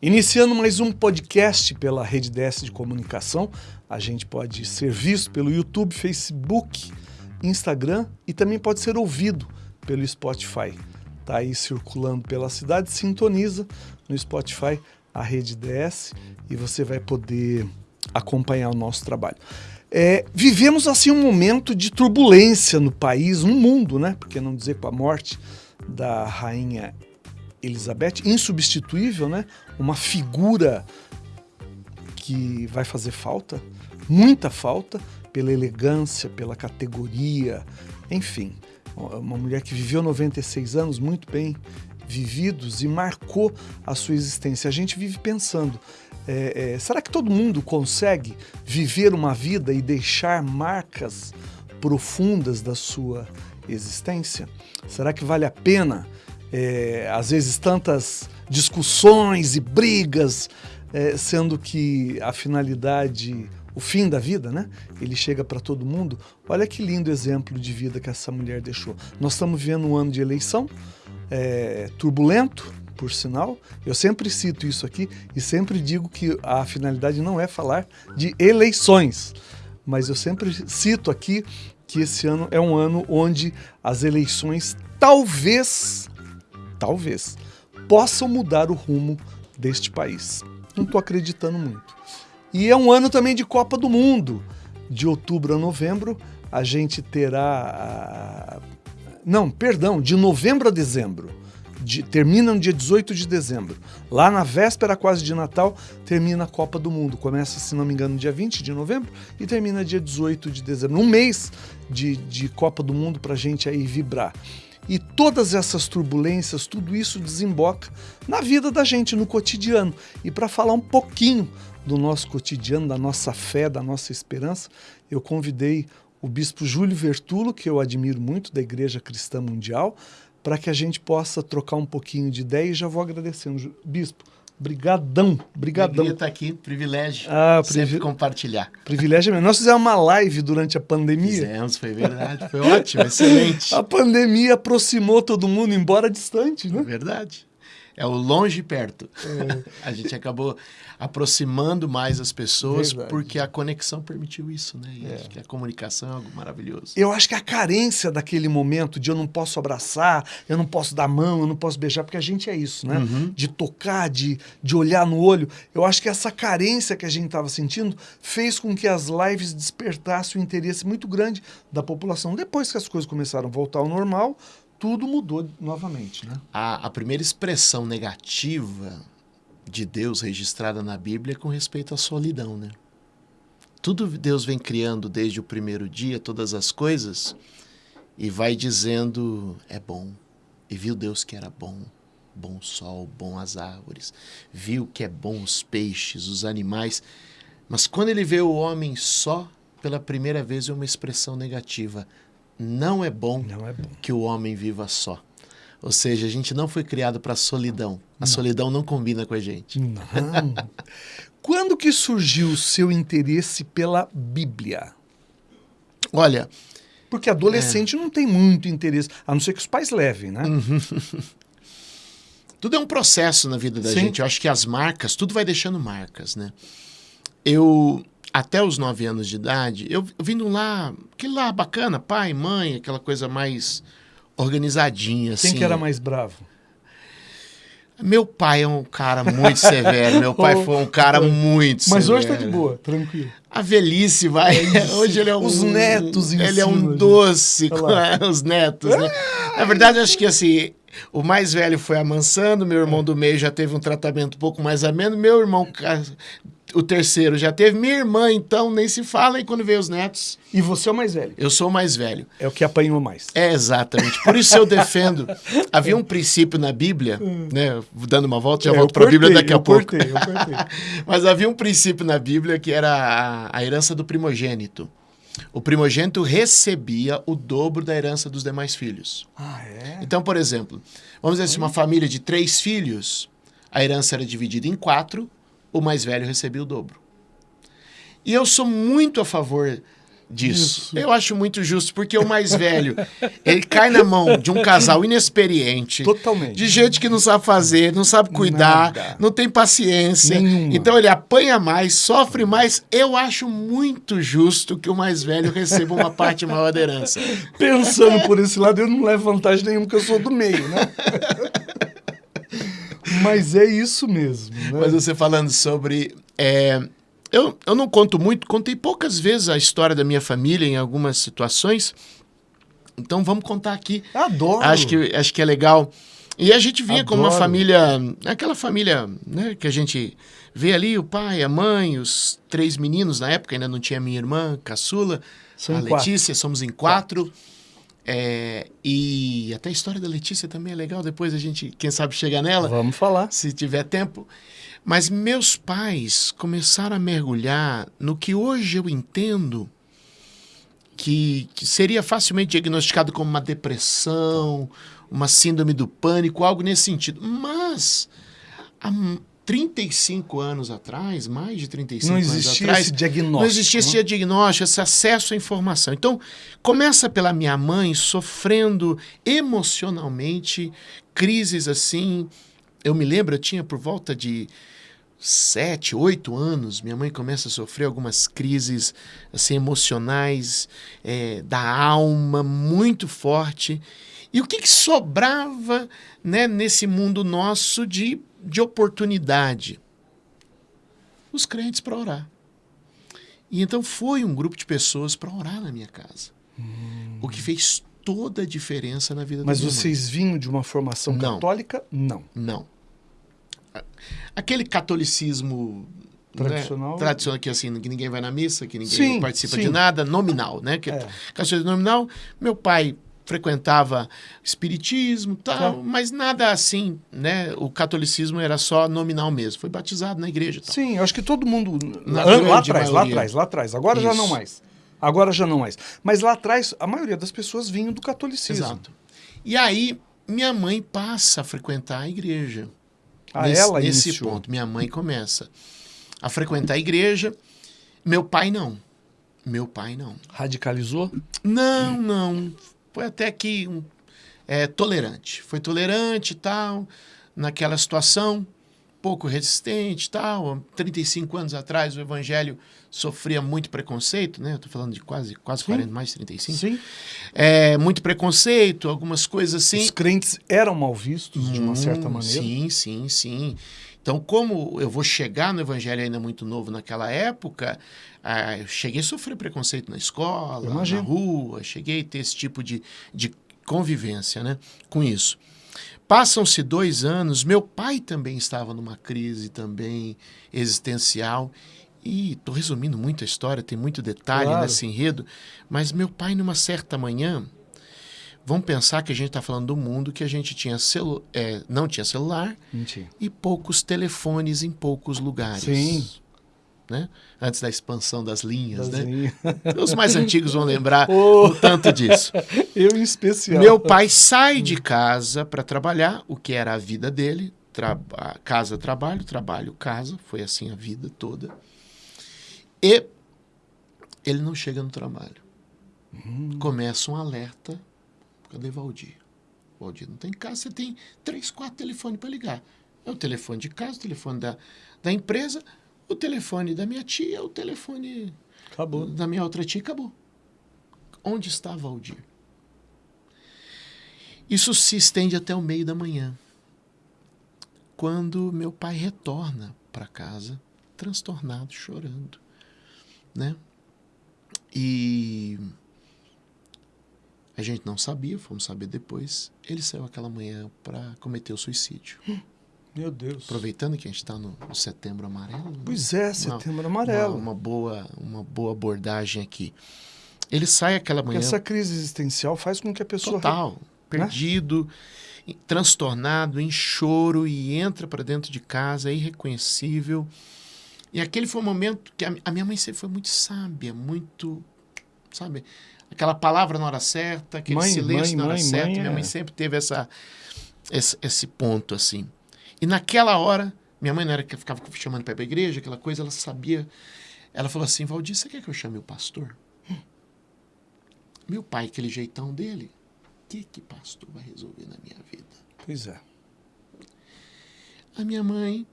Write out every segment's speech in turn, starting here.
Iniciando mais um podcast pela Rede DS de Comunicação, a gente pode ser visto pelo YouTube, Facebook, Instagram e também pode ser ouvido pelo Spotify. Tá aí circulando pela cidade, sintoniza no Spotify a Rede DS e você vai poder acompanhar o nosso trabalho. É, vivemos assim um momento de turbulência no país, no mundo, né? Porque não dizer com a morte da rainha Elizabeth, insubstituível, né? Uma figura que vai fazer falta, muita falta, pela elegância, pela categoria, enfim. Uma mulher que viveu 96 anos muito bem vividos e marcou a sua existência. A gente vive pensando, é, é, será que todo mundo consegue viver uma vida e deixar marcas profundas da sua existência? Será que vale a pena é, às vezes tantas discussões e brigas, é, sendo que a finalidade, o fim da vida, né? Ele chega para todo mundo. Olha que lindo exemplo de vida que essa mulher deixou. Nós estamos vivendo um ano de eleição, é, turbulento, por sinal. Eu sempre cito isso aqui e sempre digo que a finalidade não é falar de eleições, mas eu sempre cito aqui que esse ano é um ano onde as eleições talvez talvez, possam mudar o rumo deste país. Não estou acreditando muito. E é um ano também de Copa do Mundo. De outubro a novembro, a gente terá. Não, perdão, de novembro a dezembro. De, termina no dia 18 de dezembro. Lá na véspera quase de Natal, termina a Copa do Mundo. Começa, se não me engano, dia 20 de novembro e termina dia 18 de dezembro. Um mês de, de Copa do Mundo para a gente aí vibrar. E todas essas turbulências, tudo isso desemboca na vida da gente, no cotidiano. E para falar um pouquinho do nosso cotidiano, da nossa fé, da nossa esperança, eu convidei o bispo Júlio Vertulo, que eu admiro muito, da Igreja Cristã Mundial, para que a gente possa trocar um pouquinho de ideia e já vou agradecendo. Bispo, Brigadão, brigadão. estar aqui, privilégio. Ah, sempre compartilhar. Privilégio mesmo. Nós fizemos uma live durante a pandemia. Fizemos, foi verdade. Foi ótimo, excelente. A pandemia aproximou todo mundo, embora distante, né? Verdade. É o longe e perto. É. a gente acabou aproximando mais as pessoas Verdade. porque a conexão permitiu isso, né? E é. acho que a comunicação é algo maravilhoso. Eu acho que a carência daquele momento de eu não posso abraçar, eu não posso dar mão, eu não posso beijar, porque a gente é isso, né? Uhum. De tocar, de, de olhar no olho. Eu acho que essa carência que a gente estava sentindo fez com que as lives despertassem um interesse muito grande da população. Depois que as coisas começaram a voltar ao normal, tudo mudou novamente, né? A, a primeira expressão negativa de Deus registrada na Bíblia com respeito à solidão, né? Tudo Deus vem criando desde o primeiro dia, todas as coisas, e vai dizendo é bom. E viu Deus que era bom, bom sol, bom as árvores, viu que é bom os peixes, os animais. Mas quando ele vê o homem só, pela primeira vez é uma expressão negativa. Não é bom, não é bom. que o homem viva só. Ou seja, a gente não foi criado para solidão. A não. solidão não combina com a gente. Não. Quando que surgiu o seu interesse pela Bíblia? Olha, porque adolescente é... não tem muito interesse, a não ser que os pais levem, né? Uhum. tudo é um processo na vida da Sim. gente. Eu acho que as marcas, tudo vai deixando marcas, né? Eu até os nove anos de idade, eu, eu vindo lá, aquele lá bacana, pai, mãe, aquela coisa mais organizadinha, assim. Quem que era mais bravo? Meu pai é um cara muito severo. Meu pai foi um cara muito Mas severo. hoje tá de boa, tranquilo. A velhice vai. É hoje ele é um. Os netos em Ele é um doce com os netos, né? Na verdade, acho que assim. O mais velho foi amansando, meu irmão do meio já teve um tratamento um pouco mais ameno, meu irmão o terceiro já teve. Minha irmã, então, nem se fala, e quando veio os netos. E você é o mais velho? Eu sou o mais velho. É o que apanhou mais. É, exatamente. Por isso eu defendo. Havia um princípio na Bíblia, hum. né? Dando uma volta, já é, volto para a Bíblia daqui a pouco. Cortei, eu cortei. Mas havia um princípio na Bíblia que era a, a herança do primogênito. O primogênito recebia o dobro da herança dos demais filhos. Ah, é? Então, por exemplo, vamos dizer assim, uma família de três filhos, a herança era dividida em quatro, o mais velho recebia o dobro. E eu sou muito a favor disso. Isso. Eu acho muito justo, porque o mais velho, ele cai na mão de um casal inexperiente. Totalmente. De gente que não sabe fazer, não sabe cuidar, Nada. não tem paciência. Nenhuma. Então ele apanha mais, sofre mais. Eu acho muito justo que o mais velho receba uma parte maior da herança. Pensando por esse lado, eu não levo vantagem nenhuma, porque eu sou do meio, né? Mas é isso mesmo. Né? Mas você falando sobre. é, eu, eu não conto muito, contei poucas vezes a história da minha família em algumas situações. Então vamos contar aqui. Adoro. Acho que, acho que é legal. E a gente vinha como uma Adoro. família, aquela família né, que a gente vê ali, o pai, a mãe, os três meninos, na época ainda não tinha minha irmã, caçula, São a em quatro. Letícia, somos em quatro. É, e até a história da Letícia também é legal, depois a gente, quem sabe, chega nela Vamos falar. se tiver tempo. Mas meus pais começaram a mergulhar no que hoje eu entendo que, que seria facilmente diagnosticado como uma depressão, uma síndrome do pânico, algo nesse sentido. Mas há 35 anos atrás, mais de 35 Não anos atrás, esse diagnóstico. não existia esse né? diagnóstico, esse acesso à informação. Então, começa pela minha mãe sofrendo emocionalmente crises assim. Eu me lembro, eu tinha por volta de sete, oito anos, minha mãe começa a sofrer algumas crises assim emocionais é, da alma muito forte. E o que, que sobrava né, nesse mundo nosso de, de oportunidade? Os crentes para orar. E então foi um grupo de pessoas para orar na minha casa. O que fez toda a diferença na vida Mas da minha mãe. vocês vinham de uma formação Não. católica? Não. Não. Aquele catolicismo né, Tradicional. tradicional que assim que ninguém vai na missa, que ninguém Sim, participa sim. de nada, nominal, né? Que É. catolicismo nominal. Meu pai frequentava espiritismo, tal, Tá. mas nada assim, né? O catolicismo era só nominal mesmo. Foi batizado na igreja, tal. Sim, acho que todo mundo. Na lá, atrás, lá atrás, lá atrás. Agora já Isso. não mais. Agora já não mais. Mas lá atrás, a maioria das pessoas vinham do catolicismo. Exato. E aí minha mãe passa a frequentar a igreja. Ah, nesse, ela nesse iniciou. ponto, minha mãe começa a frequentar a igreja. Meu pai não. Meu pai não. Radicalizou? Não, não. Foi até que um, é, tolerante. Foi tolerante e tal, naquela situação, pouco resistente e tal. Há 35 anos atrás o evangelho sofria muito preconceito, né? Eu tô falando de quase, quase 40, mais de 35. Sim. É, muito preconceito, algumas coisas assim. Os crentes eram mal vistos, de uma certa Hum, maneira. Sim, sim, sim. Então, como eu vou chegar no evangelho ainda muito novo naquela época, ah, eu cheguei a sofrer preconceito na escola, na rua, cheguei a ter esse tipo de, de convivência né, com isso. Passam-se dois anos, meu pai também estava numa crise também existencial. E estou resumindo muito a história, tem muito detalhe Claro. nesse enredo, mas meu pai, numa certa manhã, Vamos pensar que a gente está falando do mundo que a gente tinha celu é, não tinha celular Mentira. e poucos telefones em poucos lugares. Sim. Né? Antes da expansão das linhas, né? Dazinha. Os mais antigos vão lembrar Oh. o tanto disso. Eu em especial. Meu pai sai de casa para trabalhar, o que era a vida dele. Traba casa, trabalho, trabalho, casa. Foi assim a vida toda. E ele não chega no trabalho. Começa um alerta. Cadê Valdir? Valdir não tem casa, você tem três, quatro telefones para ligar. É o telefone de casa, o telefone da, da empresa, o telefone da minha tia, o telefone Acabou. da minha outra tia, acabou. Onde está Valdir? Isso se estende até o meio da manhã, quando meu pai retorna para casa, transtornado, chorando, né? E a gente não sabia, fomos saber depois. Ele saiu aquela manhã para cometer o suicídio. Meu Deus. Aproveitando que a gente está no, no setembro amarelo. né? Pois é, setembro amarelo. Uma, uma boa, uma boa abordagem aqui. Ele sai aquela manhã Essa crise existencial faz com que a pessoa. total, perdido, e- transtornado, em choro e entra para dentro de casa, irreconhecível. E aquele foi um momento que a, a minha mãe sempre foi muito sábia, muito, sabe, aquela palavra na hora certa, aquele Mãe, silêncio mãe, na hora mãe, certa. minha mãe é- sempre teve essa, esse, esse ponto assim. E naquela hora, minha mãe não era que ficava chamando para ir para a igreja, aquela coisa, ela sabia. Ela falou assim: Valdir, você quer que eu chame o pastor? Meu pai, aquele jeitão dele, o que que pastor vai resolver na minha vida? Pois é. A minha mãe,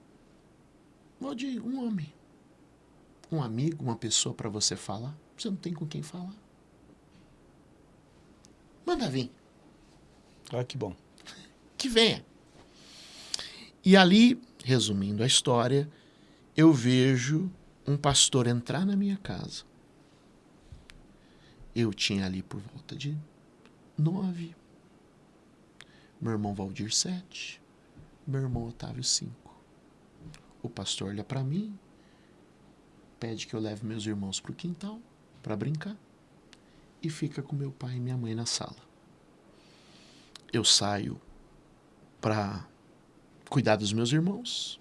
Valdir, um homem, um amigo, uma pessoa para você falar, você não tem com quem falar. Manda vir. Ah, que bom. Que venha. E ali, resumindo a história, eu vejo um pastor entrar na minha casa. Eu tinha ali por volta de nove. Meu irmão Valdir, sete. Meu irmão Otávio, cinco. O pastor olha para mim, pede que eu leve meus irmãos para o quintal para brincar e fica com meu pai e minha mãe na sala. Eu saio para cuidar dos meus irmãos.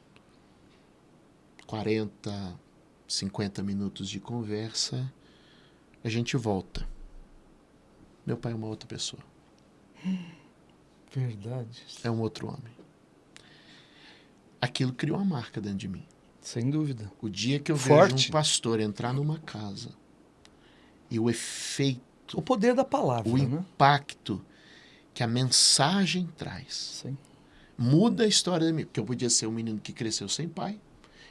40, 50 minutos de conversa, a gente volta. Meu pai é uma outra pessoa. Verdade. É um outro homem. Aquilo criou uma marca dentro de mim. Sem dúvida. O dia que eu Forte. vejo um pastor entrar numa casa e o efeito, O poder da palavra, o né? impacto que a mensagem traz, Sim. Muda a história de mim. Porque eu podia ser um menino que cresceu sem pai,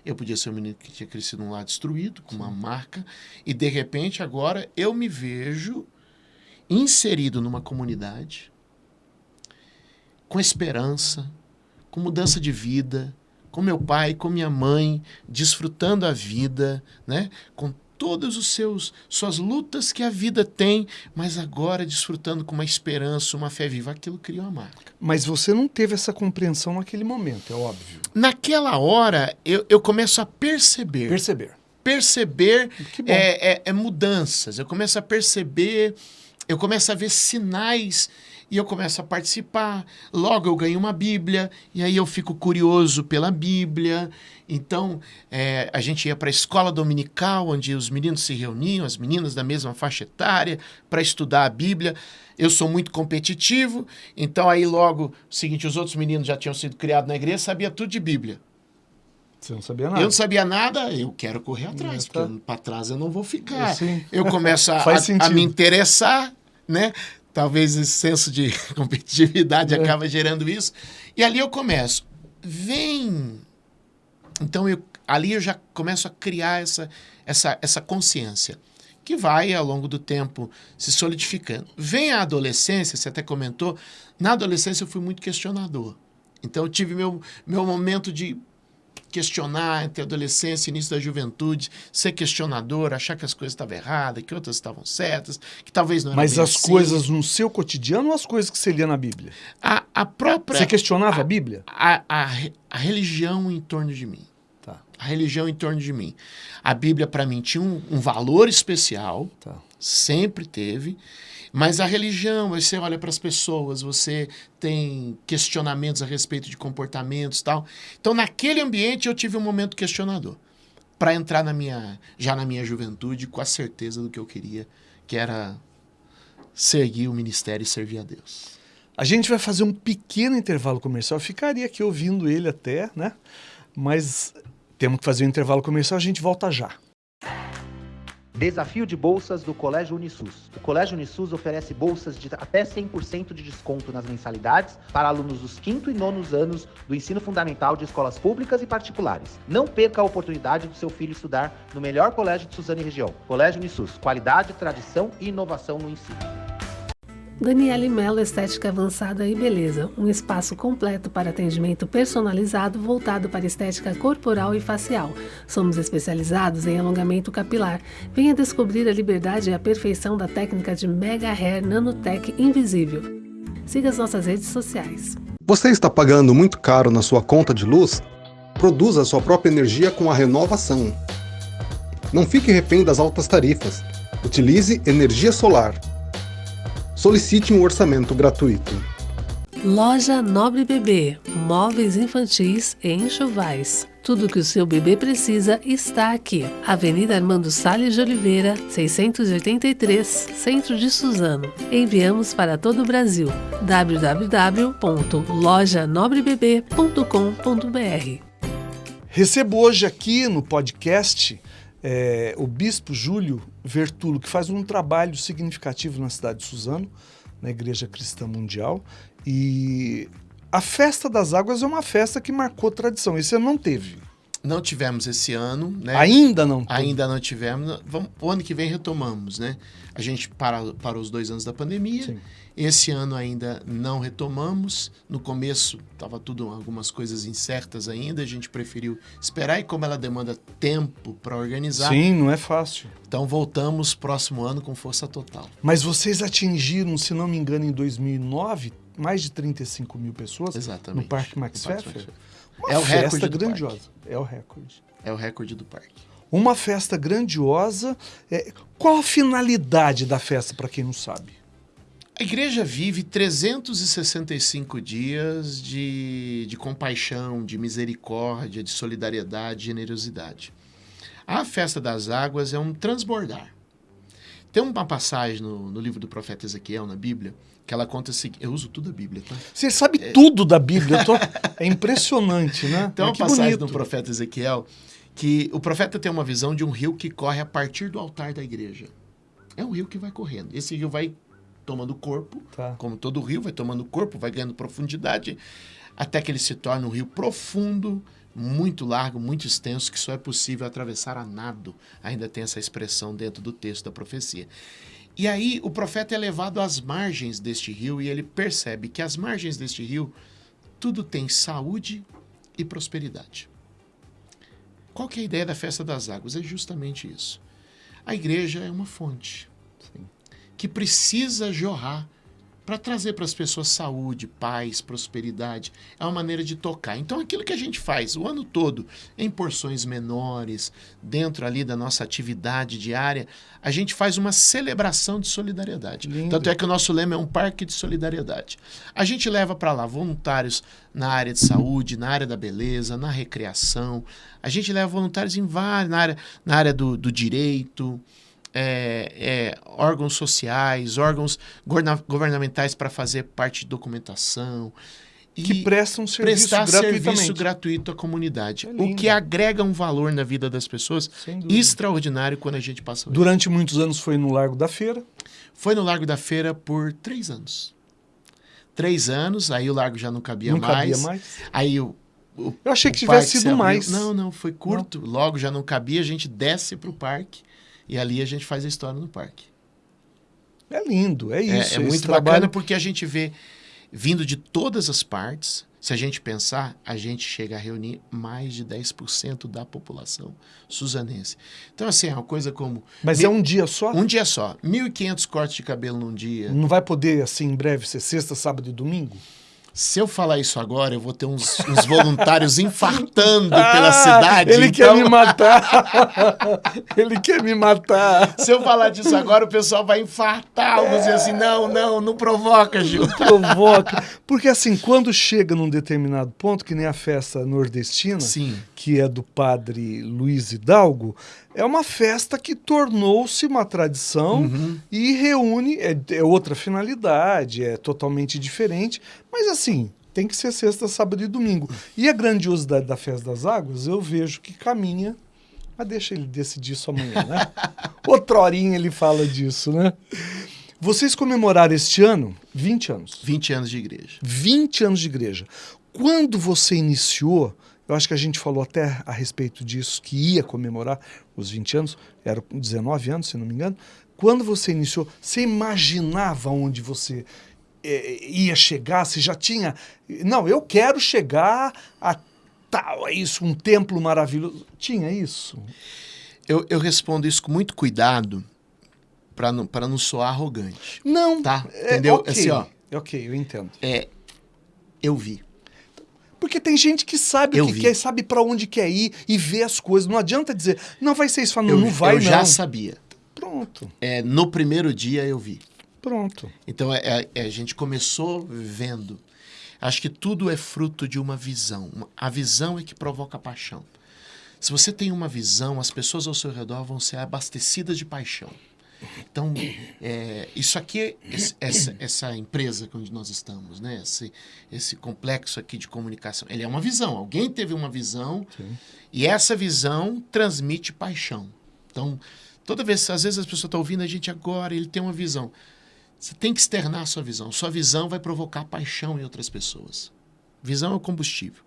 eu podia ser um menino que tinha crescido num lar destruído, com uma marca, e de repente agora eu me vejo inserido numa comunidade com esperança, com mudança de vida, com meu pai, com minha mãe, desfrutando a vida, né? Com todos os seus suas lutas que a vida tem, mas agora desfrutando com uma esperança, uma fé viva, aquilo criou uma marca. Mas você não teve essa compreensão naquele momento, é óbvio. Naquela hora, eu, eu começo a perceber, Perceber. perceber é, é- é mudanças. Eu começo a perceber, eu começo a ver sinais e eu começo a participar. Logo eu ganho uma Bíblia e aí eu fico curioso pela Bíblia. Então é, a gente ia para a escola dominical, onde os meninos se reuniam, as meninas da mesma faixa etária, para estudar a Bíblia. Eu sou muito competitivo, então aí logo, o seguinte, os outros meninos já tinham sido criados na igreja, sabia tudo de Bíblia. Você não sabia nada. Eu não sabia nada, eu quero correr atrás, tá. porque para trás eu não vou ficar. Sim. Eu começo a, a- a me interessar, né? Talvez esse senso de competitividade É. acaba gerando isso. E ali eu começo. Vem. Então eu, ali eu já começo a criar essa, essa, essa consciência que vai ao longo do tempo se solidificando. Vem a adolescência, você até comentou, na adolescência eu fui muito questionador. Então eu tive meu, meu momento de questionar entre a adolescência e início da juventude, ser questionador, achar que as coisas estavam erradas, que outras estavam certas, que talvez não eram Mas as assim. coisas no seu cotidiano ou as coisas que você lia na Bíblia? A, a própria... Você questionava a Bíblia? a, a, a religião em torno de mim. Tá, A religião em torno de mim. A Bíblia, para mim, tinha um, um valor especial, tá. sempre teve. Mas a religião, você olha para as pessoas, você tem questionamentos a respeito de comportamentos tal. Então, naquele ambiente, eu tive um momento questionador. Para entrar na minha, já na minha juventude com a certeza do que eu queria, que era seguir o ministério e servir a Deus. A gente vai fazer um pequeno intervalo comercial. Eu ficaria aqui ouvindo ele até, né? Mas temos que fazer um intervalo comercial, a gente volta já. Desafio de bolsas do Colégio Unisus. O Colégio Unisus oferece bolsas de até 100% de desconto nas mensalidades para alunos dos quinto e nonos anos do ensino fundamental de escolas públicas e particulares. Não perca a oportunidade do seu filho estudar no melhor colégio de Suzano e região. Colégio Unisus, qualidade, tradição e inovação no ensino. Daniele Mello Estética Avançada e Beleza, um espaço completo para atendimento personalizado voltado para estética corporal e facial. Somos especializados em alongamento capilar. Venha descobrir a liberdade e a perfeição da técnica de Mega Hair Nanotech Invisível. Siga as nossas redes sociais. Você está pagando muito caro na sua conta de luz? Produza sua própria energia com a renovação. Não fique refém das altas tarifas. Utilize energia solar. Solicite um orçamento gratuito. Loja Nobre Bebê, móveis infantis e enxovais. Tudo que o seu bebê precisa está aqui. Avenida Armando Salles de Oliveira, 683, Centro de Suzano. Enviamos para todo o Brasil. www.lojanobrebebê.com.br Recebo hoje aqui no podcast eh, o Bispo Júlio Vertulo, que faz um trabalho significativo na cidade de Suzano, na Igreja Cristã Mundial. E a Festa das Águas é uma festa que marcou tradição. Esse ano não teve. Não tivemos esse ano, né? Ainda não teve. Ainda não tivemos. Vamos, o ano que vem retomamos, né? A gente para, para os dois anos da pandemia. Sim. Esse ano ainda não retomamos. No começo estava tudo algumas coisas incertas ainda. A gente preferiu esperar e como ela demanda tempo para organizar, Sim, não é fácil. então voltamos próximo ano com força total. Mas vocês atingiram, se não me engano, em 2009, mais de 35 mil pessoas Exatamente. no Parque Max Pfeffer. É o festa recorde grandiosa. É o recorde. É o recorde do parque. Uma festa grandiosa. É, Qual a finalidade da festa, para quem não sabe? A igreja vive 365 dias de, de compaixão, de misericórdia, de solidariedade, de generosidade. A festa das águas é um transbordar. Tem uma passagem no, no livro do profeta Ezequiel, na Bíblia, que ela conta o seguinte. Eu uso tudo a Bíblia, tá? Você sabe tudo da Bíblia. tô- É impressionante, né? Tem uma que passagem bonito. do profeta Ezequiel que o profeta tem uma visão de um rio que corre a partir do altar da igreja. É um rio que vai correndo. Esse rio vai tomando corpo, Tá. como todo rio, vai tomando corpo, vai ganhando profundidade, até que ele se torna um rio profundo, muito largo, muito extenso, que só é possível atravessar a nado. Ainda tem essa expressão dentro do texto da profecia. E aí o profeta é levado às margens deste rio e ele percebe que às margens deste rio tudo tem saúde e prosperidade. Qual que é a ideia da festa das águas? É justamente isso. A igreja é uma fonte que precisa jorrar para trazer para as pessoas saúde, paz, prosperidade. É uma maneira de tocar. Então, aquilo que a gente faz o ano todo, em porções menores, dentro ali da nossa atividade diária, a gente faz uma celebração de solidariedade. Lindo. Tanto é que o nosso lema é um parque de solidariedade. A gente leva para lá voluntários na área de saúde, na área da beleza, na recreação. A gente leva voluntários em várias, na área, na área do, do direito, é, é, órgãos sociais, órgãos governamentais para fazer parte de documentação. E Que prestam serviço prestar serviço gratuito à comunidade. É o que agrega um valor na vida das pessoas extraordinário quando a gente passa. Durante muitos anos foi no Largo da Feira. Foi no Largo da Feira por três anos. Três anos, aí o largo já não cabia não mais. cabia mais. Aí o, o Eu achei que tivesse sido mais. Não, não, foi curto. Logo já não cabia, a gente desce para o parque e ali a gente faz a história no parque. É lindo, é É- isso. é, esse muito trabalho. bacana porque a gente vê vindo de todas as partes. Se a gente pensar, a gente chega a reunir mais de 10% da população suzanense. Então, assim, é uma coisa como. Mas mil- é um dia só? um dia só. 1.500 cortes de cabelo num dia. Não vai poder, assim, em breve, ser sexta, sábado e domingo? Se eu falar isso agora, eu vou ter uns, uns voluntários infartando pela cidade. Ah, Ele quer então- me matar. ele quer me matar. Se eu falar disso agora, o pessoal vai infartar. Vou dizer assim: não, não, não provoca, Gil. Provoca. Porque, assim, quando chega num determinado ponto, que nem a festa nordestina, Sim. que é do padre Luiz Hidalgo, é uma festa que tornou-se uma tradição Uhum. e reúne, é, é outra finalidade, é totalmente diferente, mas assim, tem que ser sexta, sábado e domingo. E a grandiosidade da Festa das Águas, eu vejo que caminha, mas deixa ele decidir isso amanhã, né? Outra horinha ele fala disso, né? Vocês comemoraram este ano 20 anos. 20 anos de igreja. 20 anos de igreja. Quando você iniciou, eu acho que a gente falou até a respeito disso, que ia comemorar os 20 anos, era 19 anos, se não me engano. Quando você iniciou, você imaginava onde você eh, ia chegar? Você já tinha. Não, eu quero chegar a tal, é isso, um templo maravilhoso. Tinha isso? Eu, eu respondo isso com muito cuidado para não, pra não soar arrogante. Não. Tá? é, Entendeu? ok, Assim, ó. Ok, eu entendo. É, eu vi. Porque tem gente que sabe Eu o que vi. quer, sabe para onde quer ir e vê as coisas. Não adianta dizer, não vai ser isso, fala, não, eu, não vai eu não. já sabia. Pronto, É, no primeiro dia eu vi. pronto. Então é- é- é, a gente começou vendo. Acho que tudo é fruto de uma visão. A visão é que provoca paixão. Se você tem uma visão, as pessoas ao seu redor vão ser abastecidas de paixão. Então, é, isso aqui, esse- essa, essa empresa onde nós estamos, né? esse, esse complexo aqui de comunicação, ele é uma visão. Alguém teve uma visão Sim. e essa visão transmite paixão. Então, Toda vez, às vezes as pessoas estão ouvindo a gente agora, ele tem uma visão. Você tem que externar a sua visão. Sua visão vai provocar paixão em outras pessoas. Visão é o combustível.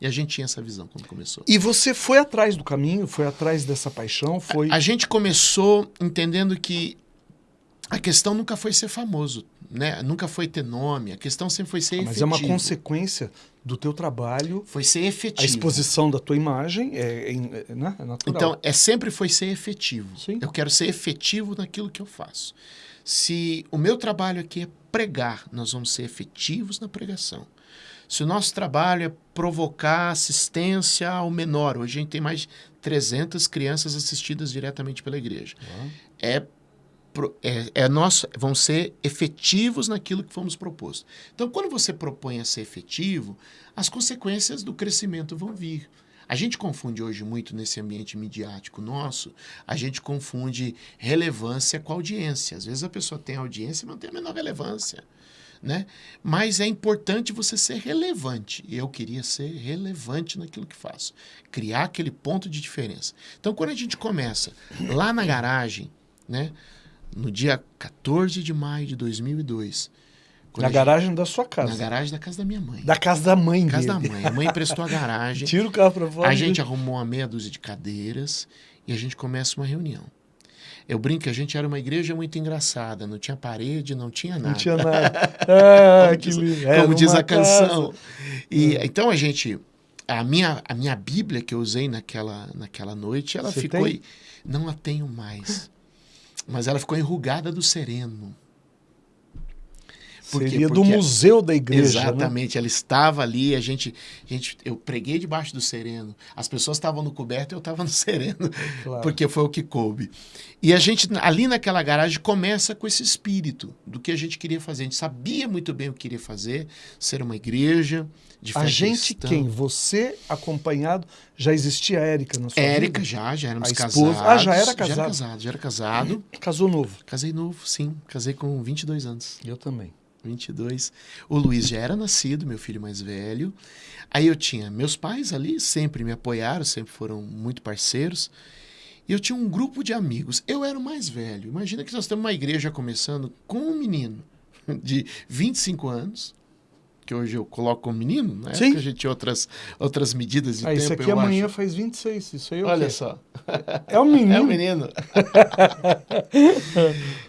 E a gente tinha essa visão quando começou. E você foi atrás do caminho, foi atrás dessa paixão, foi. A, a gente começou entendendo que a questão nunca foi ser famoso, né? Nunca foi ter nome. A questão sempre foi ser Ah, Mas efetivo. é uma consequência do teu trabalho, Foi ser efetivo. a exposição da tua imagem é, é, é, né? é natural. Então, é sempre foi ser efetivo. Sim. Eu quero ser efetivo naquilo que eu faço. Se o meu trabalho aqui é pregar, nós vamos ser efetivos na pregação. Se o nosso trabalho é provocar assistência ao menor, hoje a gente tem mais de 300 crianças assistidas diretamente pela igreja. É, pro- é, é nosso, vão ser efetivos naquilo que fomos propostos. Então, quando você propõe a ser efetivo, as consequências do crescimento vão vir. A gente confunde hoje muito nesse ambiente midiático nosso, a gente confunde relevância com audiência. Às vezes a pessoa tem audiência, mas não tem a menor relevância. Né? Mas é importante você ser relevante. E eu queria ser relevante naquilo que faço. Criar aquele ponto de diferença. Então, quando a gente começa lá na garagem, né? no dia 14 de maio de 2002, quando Na gente- garagem da sua casa. na garagem da casa da minha mãe. Da casa da mãe casa da dele. mãe. A mãe emprestou a garagem. Tira o carro pra fora. A gente arrumou uma meia dúzia de cadeiras e a gente começa uma reunião. Eu brinco que a gente era uma igreja muito engraçada, não tinha parede, não tinha nada. Não tinha nada. Ah, Como que diz- lindo. Como diz a canção. casa. E então a gente a minha a minha Bíblia que eu usei naquela naquela noite, ela Você ficou tem? não a tenho mais. Mas ela ficou enrugada do sereno. Por quê? Seria do Porque- museu da igreja. né? Exatamente, ela estava ali, a gente, a gente, eu preguei debaixo do sereno. As pessoas estavam no coberto e eu estava no sereno, Claro. porque foi o que coube. E a gente, ali naquela garagem, começa com esse espírito do que a gente queria fazer. A gente sabia muito bem o que queria fazer, ser uma igreja de A gente cristã. quem? Você acompanhado? Já existia a Érica na sua Érica vida? já, já éramos A casados. Ah, já era Já casado. era casado, já era casado. Casou novo. Casei novo, sim. Casei com 22 anos. Eu também. 22. O Luiz já era nascido, meu filho mais velho. Aí eu tinha meus pais ali, sempre me apoiaram, sempre foram muito parceiros. E eu tinha um grupo de amigos. Eu era o mais velho. Imagina que nós temos uma igreja começando com um menino de 25 anos, que hoje eu coloco como menino, né? Sim. Porque a gente tinha outras, outras medidas de Ah, tempo. isso aqui amanhã acho. faz 26. Isso aí é o Olha quê? só. É o menino. É o menino.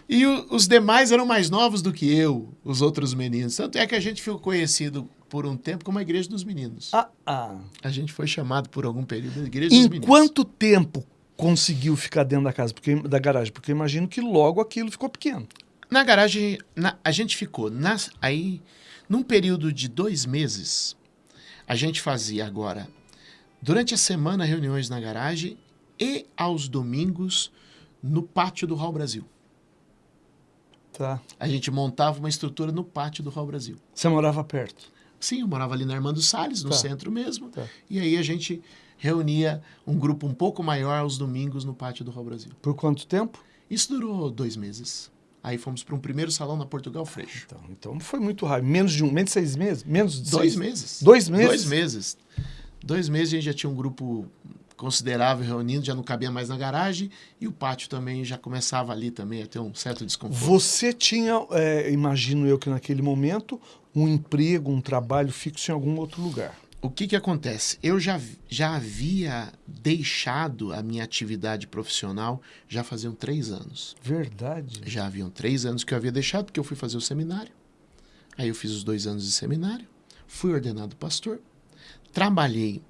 e o- os demais eram mais novos do que eu, os outros meninos. Tanto é que a gente ficou conhecido por um tempo como a Igreja dos Meninos. Ah, ah. A gente foi chamado por algum período da Igreja dos Em Meninos. quanto tempo conseguiu ficar dentro da casa, porque, da garagem? Porque eu imagino que logo aquilo ficou pequeno. Na garagem, na- a gente ficou nas- aí, num período de dois meses, a gente fazia agora, durante a semana, reuniões na garagem e aos domingos no pátio do Hall Brasil. Tá. A gente montava uma estrutura no pátio do Hall Brasil. Você morava perto. Sim, eu morava ali na Armando Salles, no Tá. centro mesmo. Tá. E aí a gente reunia um grupo um pouco maior aos domingos no pátio do Hall Brasil. Por quanto tempo? Isso durou dois meses. Aí fomos para um primeiro salão na Portugal Freixo. Então, então foi muito rápido. Menos de um, menos de seis meses? Menos de Dois seis? meses. Dois meses? Dois meses. Dois meses a gente já tinha um grupo considerável reunindo, já não cabia mais na garagem. E o pátio também já começava ali também a ter um certo desconforto. Você tinha, é, imagino eu que naquele momento, um emprego, um trabalho fixo em algum outro lugar. O que que acontece? Eu já, já havia deixado a minha atividade profissional já faziam três anos. Verdade. Já haviam três anos que eu havia deixado, porque eu fui fazer o seminário. Aí eu fiz os dois anos de seminário, fui ordenado pastor, trabalhei.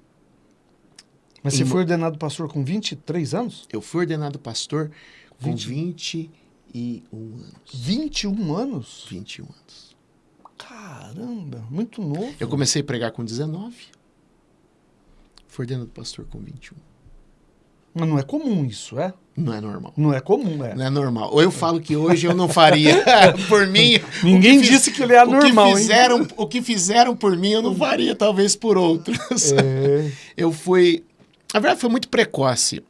Mas você Em- foi ordenado pastor com 23 anos? Eu fui ordenado pastor com 20. 21 anos. 21 anos? 21 anos. Caramba, muito novo. Eu comecei a pregar com 19. Fui ordenado pastor com 21. Mas não é comum isso, é? Não é normal. Não é comum, é. Não é normal. Ou eu falo que hoje eu não faria por mim. Ninguém que disse que ele é anormal, o hein? que fizeram, O que fizeram por mim eu não faria, talvez por outros. É. Eu fui. Na verdade, foi muito precoce.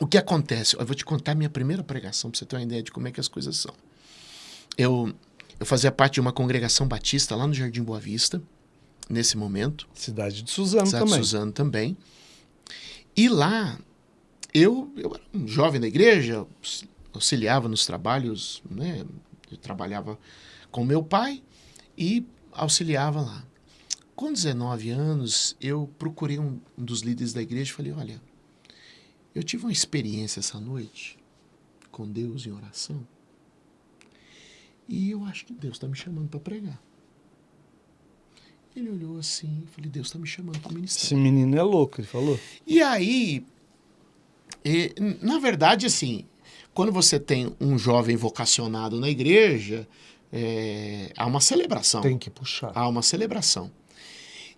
O que acontece? Eu vou te contar a minha primeira pregação para você ter uma ideia de como é que as coisas são. Eu, eu fazia parte de uma congregação batista lá no Jardim Boa Vista, nesse momento. Cidade de Suzano Cidade de também. Suzano também. E lá eu, eu era um jovem da igreja, auxiliava nos trabalhos, né? Eu trabalhava com meu pai e auxiliava lá. Com 19 anos, eu procurei um, um dos líderes da igreja e falei: Olha, eu tive uma experiência essa noite com Deus em oração e eu acho que Deus está me chamando para pregar. Ele olhou assim e falei: Deus está me chamando para ministrar. Esse menino é louco, ele falou. E aí, e, na verdade, assim, quando você tem um jovem vocacionado na igreja, é, há uma celebração. Tem que puxar. Há uma celebração.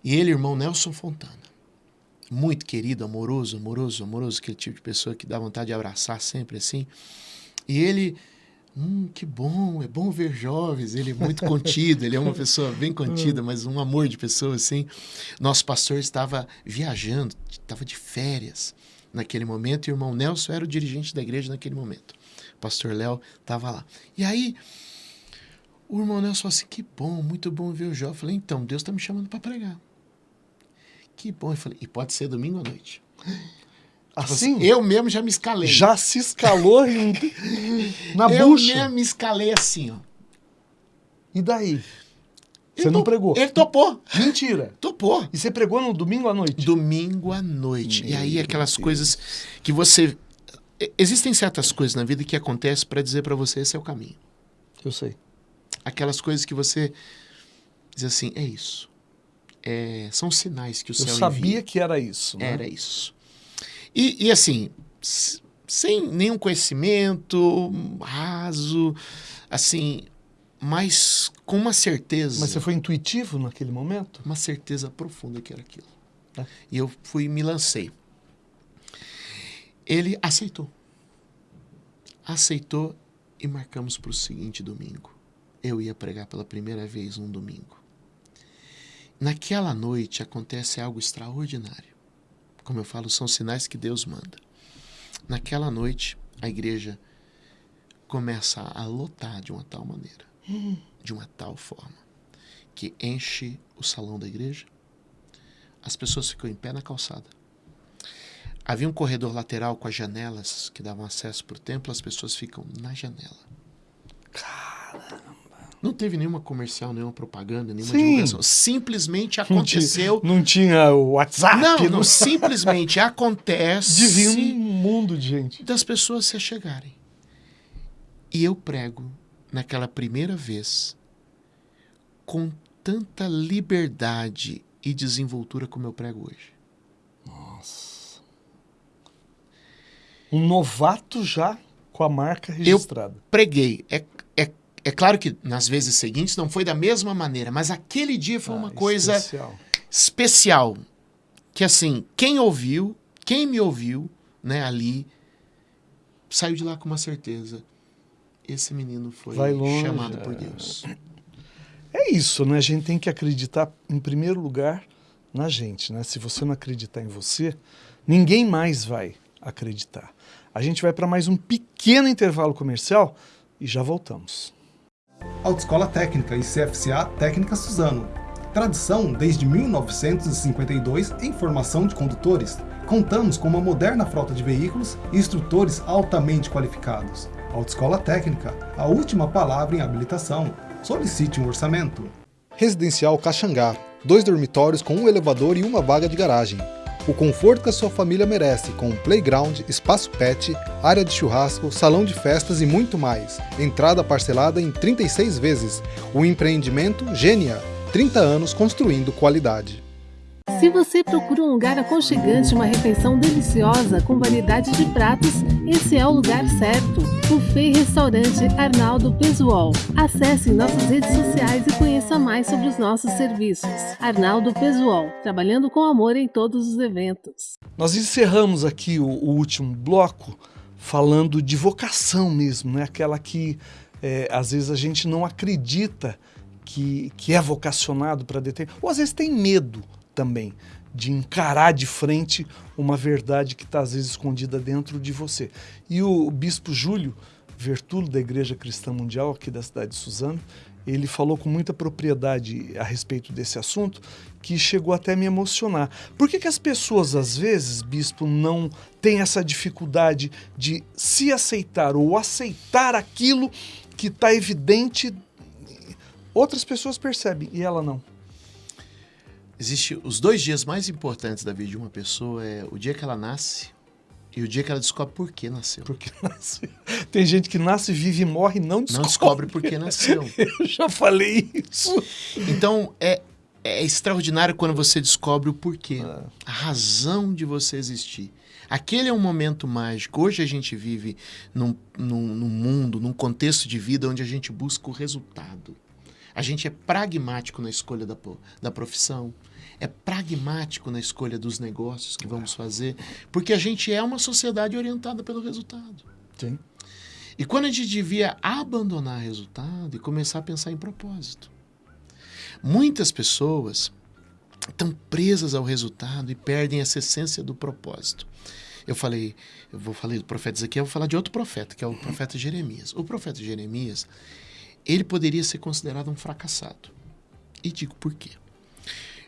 E ele, irmão Nelson Fontana, muito querido, amoroso, amoroso, amoroso, aquele tipo de pessoa que dá vontade de abraçar sempre assim. E ele, hum, que bom, é bom ver jovens. Ele é muito contido, ele é uma pessoa bem contida, mas um amor de pessoa assim. Nosso pastor estava viajando, estava de férias naquele momento, e o irmão Nelson era o dirigente da igreja naquele momento. O pastor Léo estava lá. E aí, o irmão Nelson falou assim: que bom, muito bom ver o Jó. Eu falei: então, Deus está me chamando para pregar. Que bom. Eu falei: e pode ser domingo à noite. Assim? Eu mesmo já me escalei. Já se escalou em... na eu bucha. mesmo me escalei assim, ó. E daí? Você não pregou? Ele topou. Mentira. Topou. E você pregou no domingo à noite? Domingo à noite. e aí Meu aquelas Deus. coisas que você existem certas coisas na vida que acontecem para dizer para você esse é o caminho. Eu sei. Aquelas coisas que você diz assim, é isso. É, são sinais que o Eu céu sabia envia. que era isso. né? Era isso. E, e assim, sem nenhum conhecimento raso, assim, mas com uma certeza. Mas você foi intuitivo naquele momento? uma certeza profunda que era aquilo. É. E eu fui e me lancei. Ele aceitou. Aceitou e marcamos para o seguinte domingo. Eu ia pregar pela primeira vez um domingo. Naquela noite acontece algo extraordinário. Como eu falo, são sinais que Deus manda. Naquela noite, a igreja começa a lotar de uma tal maneira, de uma tal forma, que enche o salão da igreja. As pessoas ficam em pé na calçada. Havia um corredor lateral com as janelas que davam acesso para o templo, as pessoas ficam na janela. Não teve nenhuma comercial, nenhuma propaganda, nenhuma Sim. divulgação. Simplesmente Não tinha- aconteceu. Não tinha o WhatsApp? Não, não, simplesmente acontece Devia um mundo de gente. das pessoas se achegarem. E eu prego naquela primeira vez com tanta liberdade e desenvoltura como eu prego hoje. Um novato já com a marca registrada. Preguei. É, é, é claro que nas vezes seguintes não foi da mesma maneira, mas aquele dia foi uma Ah, coisa especial. especial. Que assim, quem ouviu, quem me ouviu, né, ali, saiu de lá com uma certeza. Esse menino foi longe, chamado é. por Deus. É isso, né? A gente tem que acreditar, em primeiro lugar, na gente, né? Se você não acreditar em você, ninguém mais vai acreditar. A gente vai para mais um pequeno intervalo comercial e já voltamos. Autoescola Técnica e CFCA Técnica Suzano. Tradição desde 1952 em formação de condutores. Contamos com uma moderna frota de veículos e instrutores altamente qualificados. Autoescola Técnica, a última palavra em habilitação. Solicite um orçamento. Residencial Caxangá. Dois dormitórios com um elevador e uma vaga de garagem. O conforto que a sua família merece, com playground, espaço pet, área de churrasco, salão de festas e muito mais. Entrada parcelada em 36 vezes. O empreendimento Gênia. 30 anos construindo qualidade. Se você procura um lugar aconchegante, uma refeição deliciosa com variedade de pratos, esse é o lugar certo. Buffet Restaurante Arnaldo Pesuol. Acesse nossas redes sociais e conheça mais sobre os nossos serviços. Arnaldo Pesuol, trabalhando com amor em todos os eventos. Nós encerramos aqui o, o último bloco falando de vocação mesmo, né? Aquela que é, às vezes a gente não acredita que, que é vocacionado para determinar, ou às vezes tem medo também de encarar de frente uma verdade que está às vezes escondida dentro de você. E o bispo Júlio Vertulo, da Igreja Cristã Mundial aqui da cidade de Suzano, ele falou com muita propriedade a respeito desse assunto, que chegou até a me emocionar. Por que, que as pessoas, às vezes, bispo, não têm essa dificuldade de se aceitar ou aceitar aquilo que está evidente? Outras pessoas percebem e ela não. Existe os dois dias mais importantes da vida de uma pessoa é o dia que ela nasce e o dia que ela descobre por que nasceu. Porque nasce. Tem gente que nasce, vive e morre e não descobre. Não descobre por que nasceu. Eu já falei isso. Então é, é extraordinário quando você descobre o porquê, a razão de você existir. Aquele é um momento mágico. Hoje a gente vive num, num, num mundo, num contexto de vida onde a gente busca o resultado. A gente é pragmático na escolha da, da profissão, é pragmático na escolha dos negócios que vamos fazer, porque a gente é uma sociedade orientada pelo resultado. Sim. E quando a gente devia abandonar resultado e começar a pensar em propósito. Muitas pessoas estão presas ao resultado e perdem essa essência do propósito. Eu falei, eu vou falar do profeta Ezequiel, eu vou falar de outro profeta, que é o profeta Jeremias. O profeta Jeremias, ele poderia ser considerado um fracassado. E digo por quê.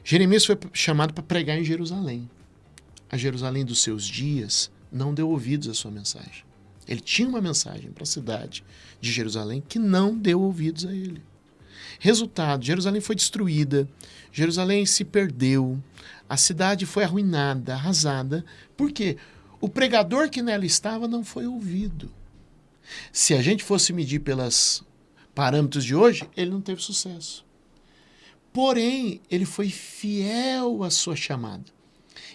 Jeremias foi chamado para pregar em Jerusalém. A Jerusalém dos seus dias não deu ouvidos à sua mensagem. Ele tinha uma mensagem para a cidade de Jerusalém que não deu ouvidos a ele. Resultado: Jerusalém foi destruída, Jerusalém se perdeu, a cidade foi arruinada, arrasada. Por quê? O pregador que nela estava não foi ouvido. Se a gente fosse medir pelos parâmetros de hoje, ele não teve sucesso. Porém, ele foi fiel à sua chamada.